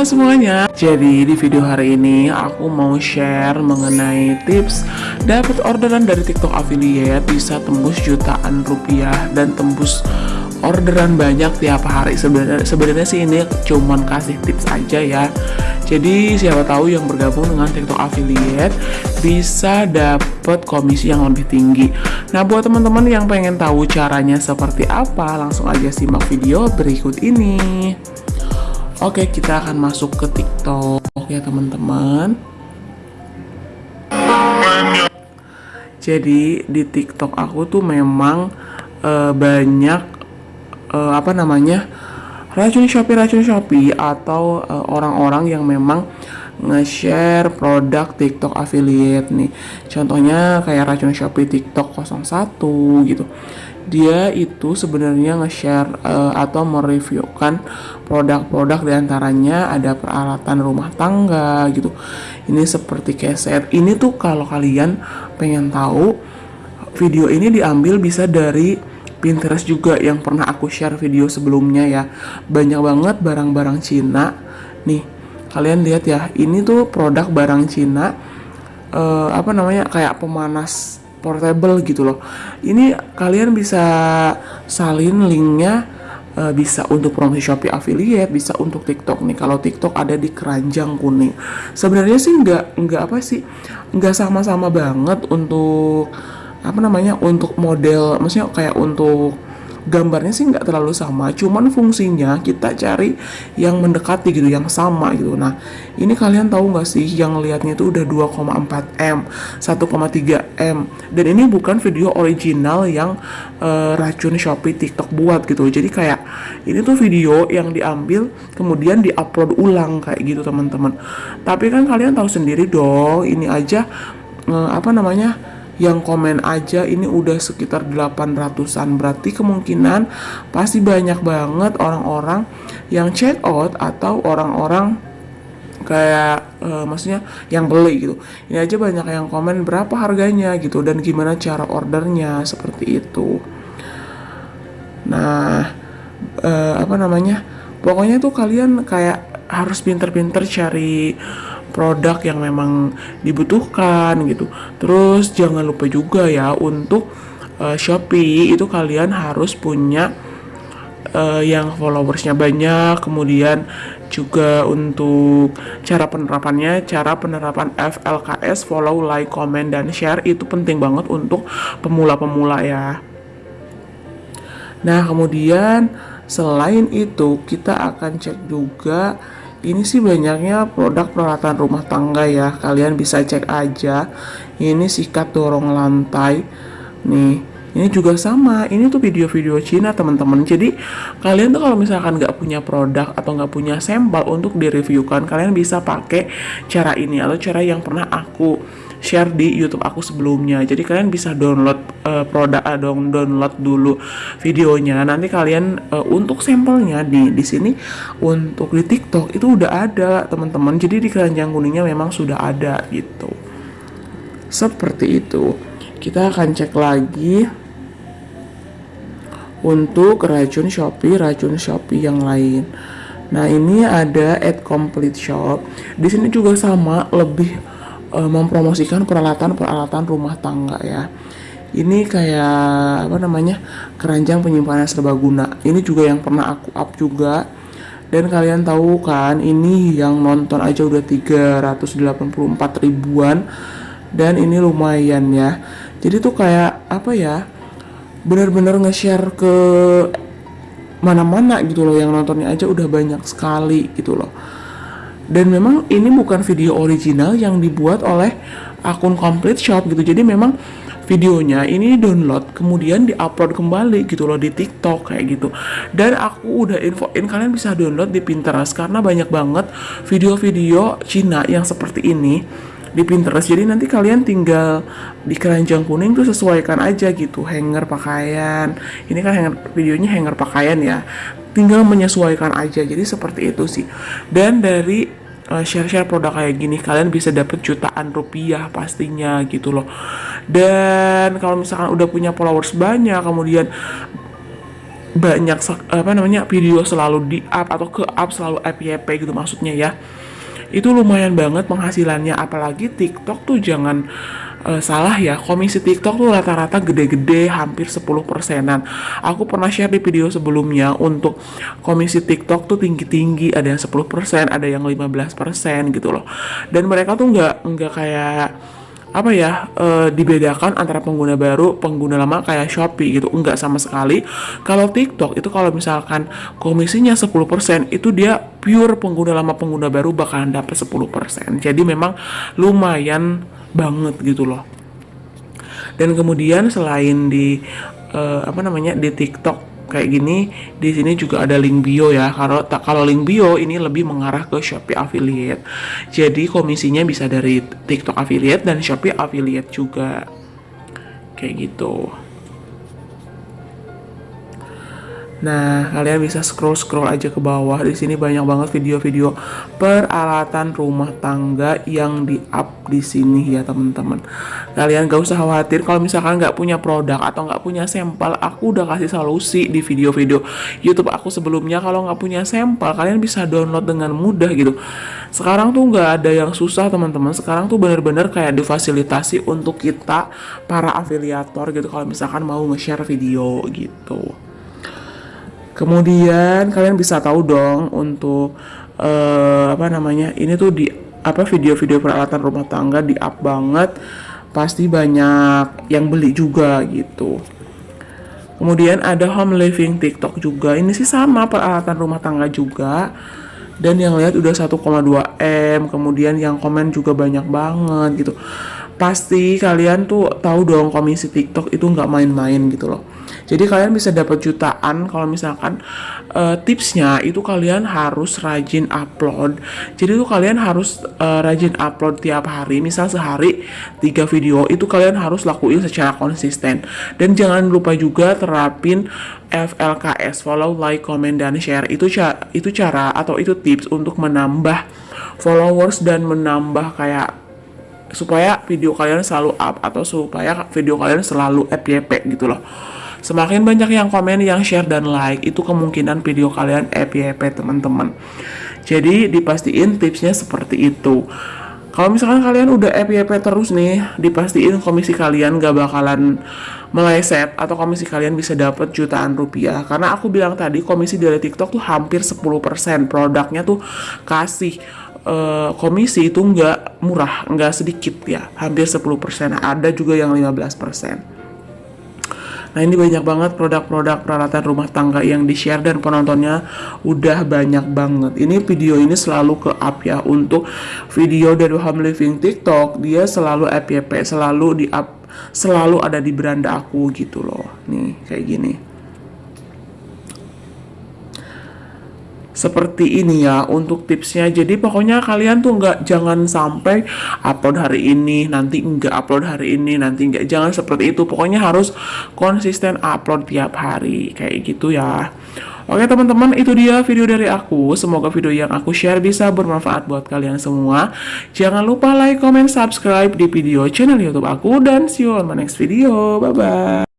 Halo semuanya, jadi di video hari ini aku mau share mengenai tips dapat orderan dari TikTok affiliate bisa tembus jutaan rupiah dan tembus orderan banyak tiap hari. Sebenarnya sih ini cuman kasih tips aja ya. Jadi siapa tahu yang bergabung dengan TikTok affiliate bisa dapat komisi yang lebih tinggi. Nah, buat teman-teman yang pengen tahu caranya seperti apa, langsung aja simak video berikut ini. Oke, kita akan masuk ke TikTok ya teman-teman. Jadi di TikTok aku tuh memang uh, banyak uh, apa namanya racun Shopee racun Shopee atau eh, orang-orang uh, yang memang nge-share produk TikTok affiliate nih. Contohnya kayak racun Shopee TikTok 01 gitu dia itu sebenarnya nge-share uh, atau mereviewkan produk-produk di antaranya ada peralatan rumah tangga gitu. Ini seperti keset ini tuh kalau kalian pengen tahu video ini diambil bisa dari Pinterest juga yang pernah aku share video sebelumnya ya. Banyak banget barang-barang Cina. Nih kalian lihat ya ini tuh produk barang Cina. Uh, apa namanya kayak pemanas portable gitu loh. Ini kalian bisa salin linknya uh, bisa untuk promosi Shopee affiliate bisa untuk TikTok. Nih kalau TikTok ada di keranjang kuning. Sebenarnya sih nggak nggak apa sih nggak sama-sama banget untuk apa namanya untuk model maksudnya kayak untuk gambarnya sih nggak terlalu sama cuman fungsinya kita cari yang mendekati gitu yang sama gitu. Nah ini kalian tahu nggak sih yang liatnya itu udah 2,4 m 1,3 m. Dan ini bukan video original yang uh, racun Shopee TikTok buat gitu. Jadi kayak ini tuh video yang diambil kemudian diupload ulang kayak gitu teman-teman. Tapi kan kalian tahu sendiri dong ini aja uh, apa namanya yang komen aja ini udah sekitar 800-an berarti kemungkinan pasti banyak banget orang-orang yang check out atau orang-orang kayak uh, maksudnya yang beli gitu. Ini aja banyak yang komen berapa harganya gitu dan gimana cara ordernya seperti itu. Nah uh, apa namanya? Pokoknya tuh kalian kayak harus pinter-pinter cari produk yang memang dibutuhkan gitu. Terus jangan lupa juga ya untuk uh, Shopee itu kalian harus punya uh, yang followersnya banyak, kemudian juga untuk cara penerapannya, cara penerapan FLKS, follow, like, comment, dan share itu penting banget untuk pemula-pemula ya. Nah, kemudian selain itu kita akan cek juga ini sih banyaknya produk peralatan rumah tangga ya. Kalian bisa cek aja. Ini sikat dorong lantai. Nih ini juga sama. Ini tuh video-video Cina teman-teman. Jadi kalian tuh kalau misalkan nggak punya produk atau nggak punya sampel untuk direviewkan kalian bisa pakai cara ini atau cara yang pernah aku share di YouTube aku sebelumnya. Jadi kalian bisa download uh, produk uh, download dulu videonya. Nanti kalian uh, untuk sampelnya di di sini untuk di TikTok itu udah ada teman-teman. Jadi di keranjang kuningnya memang sudah ada gitu. Seperti itu. Kita akan cek lagi untuk racun Shopee, racun Shopee yang lain. Nah, ini ada at complete shop. Di sini juga sama, lebih uh, mempromosikan peralatan-peralatan rumah tangga ya. Ini kayak apa namanya? keranjang penyimpanan serbaguna. Ini juga yang pernah aku up juga. Dan kalian tahu kan, ini yang nonton aja udah 384 ribuan dan ini lumayan ya jadi tuh kayak apa ya benar-benar nge-share ke mana-mana gitu loh yang nontonnya aja udah banyak sekali gitu loh dan memang ini bukan video original yang dibuat oleh akun complete shop gitu jadi memang videonya ini download kemudian diupload kembali gitu loh di TikTok kayak gitu dan aku udah infoin kalian bisa download di Pinterest karena banyak banget video-video Cina yang seperti ini di Pinterest. Jadi nanti kalian tinggal di keranjang kuning tuh sesuaikan aja gitu hanger pakaian. Ini kan hanger videonya hanger pakaian ya. Tinggal menyesuaikan aja. Jadi seperti itu sih. Dan dari share-share produk kayak gini kalian bisa dapet jutaan rupiah pastinya gitu loh. Dan kalau misalkan udah punya followers banyak kemudian banyak apa namanya video selalu di up atau ke up selalu FYP gitu maksudnya ya itu lumayan banget penghasilannya apalagi TikTok tuh jangan uh, salah ya komisi TikTok tuh rata-rata gede-gede hampir 10 persenan. Aku pernah share di video sebelumnya untuk komisi TikTok tuh tinggi-tinggi ada yang 10 persen ada yang 15 persen gitu loh. Dan mereka tuh nggak nggak kayak apa ya e, dibedakan antara pengguna baru pengguna lama kayak Shopee gitu. Enggak sama sekali. Kalau TikTok itu kalau misalkan komisinya 10% itu dia pure pengguna lama pengguna baru bakalan dapat 10% jadi memang lumayan banget gitu loh. Dan kemudian selain di e, apa namanya di TikTok kayak gini di sini juga ada link bio ya. Kalau tak kalau link bio ini lebih mengarah ke Shopee affiliate. Jadi komisinya bisa dari TikTok affiliate dan Shopee affiliate juga. Kayak gitu Nah, kalian bisa scroll-scroll aja ke bawah. Di sini banyak banget video-video peralatan rumah tangga yang di-up di sini ya, teman-teman. Kalian gak usah khawatir kalau misalkan nggak punya produk atau nggak punya sampel. Aku udah kasih solusi di video-video YouTube aku sebelumnya. Kalau nggak punya sampel, kalian bisa download dengan mudah gitu. Sekarang tuh nggak ada yang susah, teman-teman. Sekarang tuh bener-bener kayak difasilitasi untuk kita para afiliator gitu. Kalau misalkan mau nge-share video gitu. Kemudian kalian bisa tahu dong untuk uh, apa namanya ini tuh di apa video-video peralatan rumah tangga di up banget pasti banyak yang beli juga gitu. Kemudian ada home living TikTok juga. Ini sih sama peralatan rumah tangga juga. Dan yang lihat udah 1,2 M. Kemudian yang komen juga banyak banget gitu. Pasti kalian tuh tahu dong komisi TikTok itu nggak main-main gitu loh. Jadi kalian bisa dapat jutaan kalau misalkan uh, tipsnya itu kalian harus rajin upload. Jadi tuh kalian harus uh, rajin upload tiap hari. Misal sehari tiga video itu kalian harus lakuin secara konsisten. Dan jangan lupa juga terapin FLKS follow, like, comment dan share. Itu cara itu cara atau itu tips untuk menambah followers dan menambah kayak supaya video kalian selalu up atau supaya video kalian selalu FYP gitu loh. Semakin banyak yang komen, yang share, dan like, itu kemungkinan video kalian FYP teman-teman. Jadi dipastiin tipsnya seperti itu. Kalau misalkan kalian udah FYP terus nih, dipastiin komisi kalian gak bakalan meleset atau komisi kalian bisa dapat jutaan rupiah. Karena aku bilang tadi komisi dari TikTok tuh hampir 10%. Produknya tuh kasih uh, komisi itu nggak murah, nggak sedikit ya, hampir 10%. Ada juga yang 15%. Nah ini banyak banget produk-produk peralatan rumah tangga yang di-share dan penontonnya udah banyak banget. Ini video ini selalu ke up ya untuk video dari home living TikTok. Dia selalu FYP, selalu di up, selalu ada di beranda aku gitu loh. Nih kayak gini. Seperti ini ya untuk tipsnya. Jadi pokoknya kalian tuh nggak jangan sampai upload hari ini nanti nggak upload hari ini nanti nggak jangan seperti itu. Pokoknya harus konsisten upload tiap hari kayak gitu ya. Oke teman-teman itu dia video dari aku. Semoga video yang aku share bisa bermanfaat buat kalian semua. Jangan lupa like, comment, subscribe di video channel youtube aku. Dan see you on my next video. Bye-bye